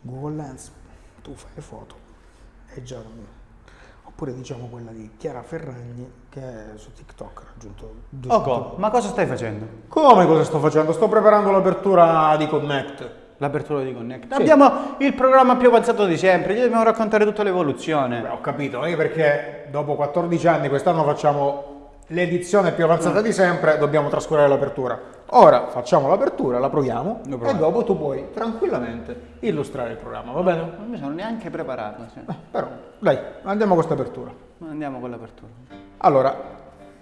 Google Lens, tu fai foto, è già oppure diciamo quella di Chiara Ferragni che su TikTok ha raggiunto 200 Oco, ma cosa stai facendo? Come cosa sto facendo? Sto preparando l'apertura di Connect. L'apertura di Connect. Sì. Abbiamo il programma più avanzato di sempre, gli dobbiamo raccontare tutta l'evoluzione. Beh, ho capito, anche perché dopo 14 anni quest'anno facciamo l'edizione più avanzata di sempre, dobbiamo trascurare l'apertura. Ora facciamo l'apertura, la proviamo e dopo tu puoi tranquillamente illustrare il programma, va bene? Non mi sono neanche preparato. sì. Eh, Però, dai, andiamo a questa apertura. Andiamo con l'apertura. Allora,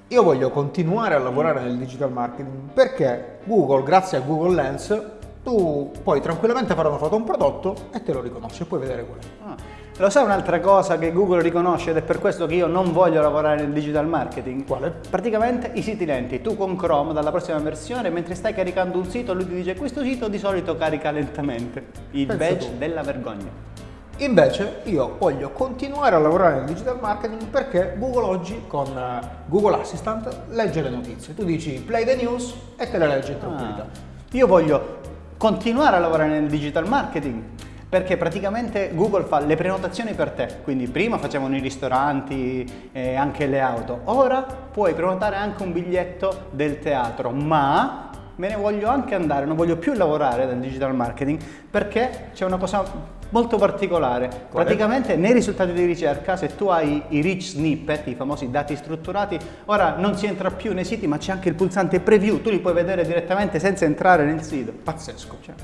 io voglio continuare a lavorare nel digital marketing perché Google, grazie a Google Lens, tu puoi tranquillamente fare una foto a un prodotto e te lo riconosce, puoi vedere qual è. Ah, Lo sai un'altra cosa che Google riconosce ed è per questo che io non voglio lavorare nel digital marketing? Quale? Praticamente i siti lenti. Tu con Chrome dalla prossima versione, mentre stai caricando un sito, lui ti dice questo sito di solito carica lentamente. Il Pensa badge tu. della vergogna. Invece io voglio continuare a lavorare nel digital marketing perché Google oggi con eh, Google Assistant legge le notizie. Tu dici play the news e te le legge in tranquillità. Ah, Io voglio continuare a lavorare nel digital marketing perché praticamente Google fa le prenotazioni per te, quindi prima facevano i ristoranti e anche le auto, ora puoi prenotare anche un biglietto del teatro, ma me ne voglio anche andare, non voglio più lavorare nel digital marketing perché c'è una cosa molto particolare. Praticamente nei risultati di ricerca, se tu hai i rich snippet, i famosi dati strutturati, ora non si entra più nei siti, ma c'è anche il pulsante preview, tu li puoi vedere direttamente senza entrare nel sito. Pazzesco. Cioè,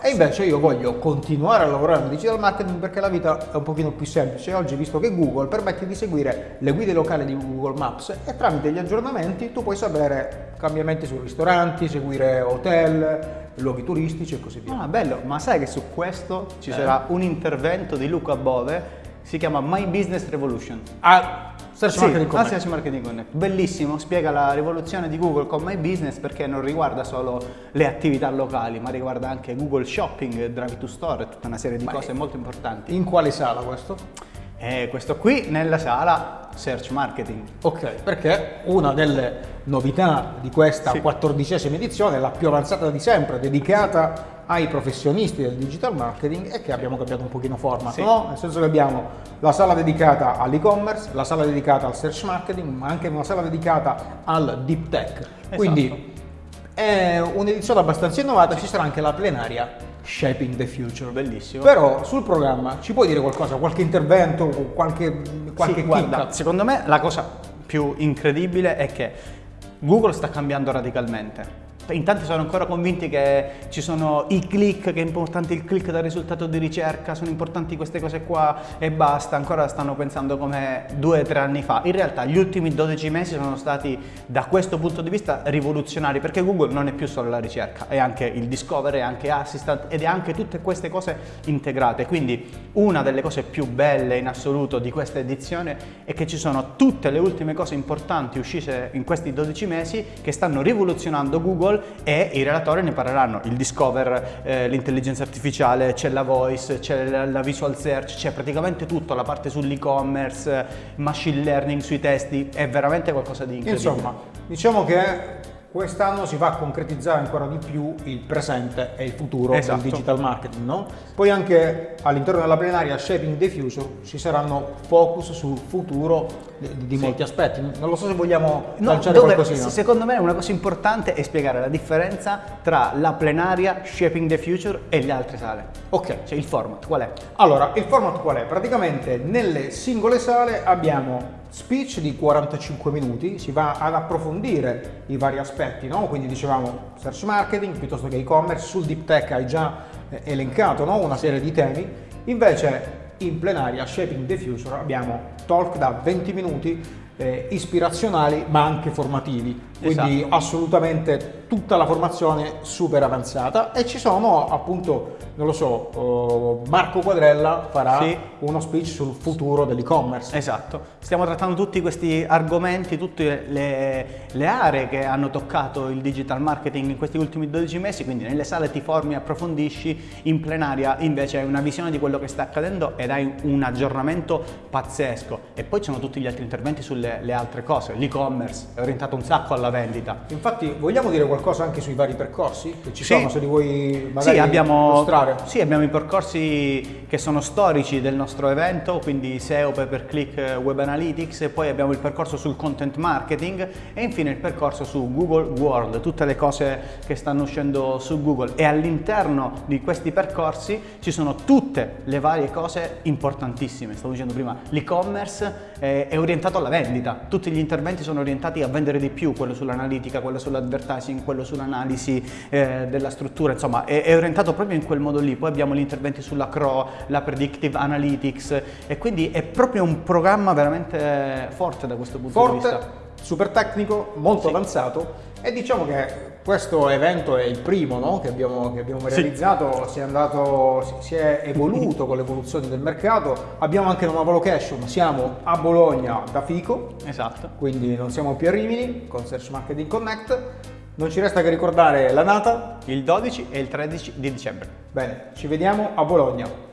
E invece io voglio continuare a lavorare nel digital marketing perché la vita è un pochino più semplice. Oggi, visto che Google permette di seguire le guide locali di Google Maps e tramite gli aggiornamenti tu puoi sapere cambiamenti su ristoranti, seguire hotel, luoghi turistici e così via. Ah, bello, ma sai che su questo ci Eh. sarà un intervento di Luca Bove, si chiama My Business Revolution. Ah, search Sì, marketing ah, Connect. Search Marketing Connect. Bellissimo, spiega la rivoluzione di Google con My Business perché non riguarda solo le attività locali, ma riguarda anche Google Shopping, Drive to Store e tutta una serie di Ma cose molto importanti. In quale sala questo? E questo qui nella sala Search Marketing. Ok, perché una delle novità di questa Sì. quattordicesima edizione, la più avanzata di sempre, dedicata ai professionisti del digital marketing, è che abbiamo cambiato un pochino format, Sì. no? Nel senso che abbiamo la sala dedicata all'e-commerce, la sala dedicata al search marketing, ma anche una sala dedicata al deep tech. Esatto. Quindi è un'edizione abbastanza innovata, ci sarà anche la plenaria Shaping the Future. Bellissimo. Però sul programma ci puoi dire qualcosa, qualche intervento, qualche, qualche Sì, guarda, secondo me la cosa più incredibile è che Google sta cambiando radicalmente. In tanti sono ancora convinti che ci sono i click, che è importante il click dal risultato di ricerca, sono importanti queste cose qua e basta, ancora stanno pensando come due o tre anni fa. In realtà gli ultimi 12 mesi sono stati da questo punto di vista rivoluzionari perché Google non è più solo la ricerca, è anche il discover, è anche assistant ed è anche tutte queste cose integrate. Quindi una delle cose più belle in assoluto di questa edizione è che ci sono tutte le ultime cose importanti uscite in questi 12 mesi che stanno rivoluzionando Google e i relatori ne parleranno. Il discover, eh, l'intelligenza artificiale, c'è la voice, c'è la, visual search, c'è praticamente tutto, la parte sull'e-commerce, machine learning sui testi, è veramente qualcosa di incredibile. Insomma, diciamo che quest'anno si va a concretizzare ancora di più il presente e il futuro Esatto. del digital marketing, no? Poi anche all'interno della plenaria Shaping the Future ci saranno focus sul futuro di, di molti aspetti. Non lo so se vogliamo No, lanciare dove, qualcosina. secondo me una cosa importante è spiegare la differenza tra la plenaria, Shaping the Future e le altre sale. Ok, Cioè il format, qual è? Allora, il format qual è? Praticamente nelle singole sale abbiamo speech di 45 minuti, si va ad approfondire i vari aspetti, no? Quindi dicevamo search marketing piuttosto che e-commerce, sul deep tech hai già eh, elencato no? una serie di temi, invece in plenaria Shaping the Future abbiamo talk da 20 minuti eh, ispirazionali ma anche formativi, quindi Esatto. assolutamente tutta la formazione super avanzata e ci sono appunto, non lo so, oh, Marco Quadrella farà Sì. uno speech sul futuro dell'e-commerce. Esatto, stiamo trattando tutti questi argomenti, tutte le, le aree che hanno toccato il digital marketing in questi ultimi 12 mesi, quindi nelle sale ti formi, approfondisci, in plenaria invece hai una visione di quello che sta accadendo ed hai un aggiornamento pazzesco. E poi ci sono tutti gli altri interventi sulle le altre cose, l'e-commerce è orientato un sacco alla sulla vendita. Infatti, vogliamo dire qualcosa anche sui vari percorsi che ci Sì. sono, se li vuoi magari Sì abbiamo, mostrare? sì, abbiamo i percorsi che sono storici del nostro evento, quindi SEO, pay per click, web analytics, e poi abbiamo il percorso sul content marketing e infine il percorso su Google World, tutte le cose che stanno uscendo su Google e all'interno di questi percorsi ci sono tutte le varie cose importantissime. Stavo dicendo prima, l'e-commerce eh, è orientato alla vendita, tutti gli interventi sono orientati a vendere di più, quello sull'analitica, quello sull'advertising, quello sull'analisi eh, della struttura, insomma è, è orientato proprio in quel modo lì. Poi abbiamo gli interventi sulla CRO, la predictive analytics e quindi è proprio un programma veramente forte da questo punto di Forte, vista. Super tecnico, molto avanzato e diciamo che questo evento è il primo no, che abbiamo, che abbiamo Sì. realizzato, si, è andato, si- si è evoluto con l'evoluzione del mercato, abbiamo anche una nuova location, siamo a Bologna da Fico, Esatto. quindi non siamo più a Rimini con Search Marketing Connect, non ci resta che ricordare la data, Il 12 e il 13 di dicembre. bene, ci vediamo a Bologna.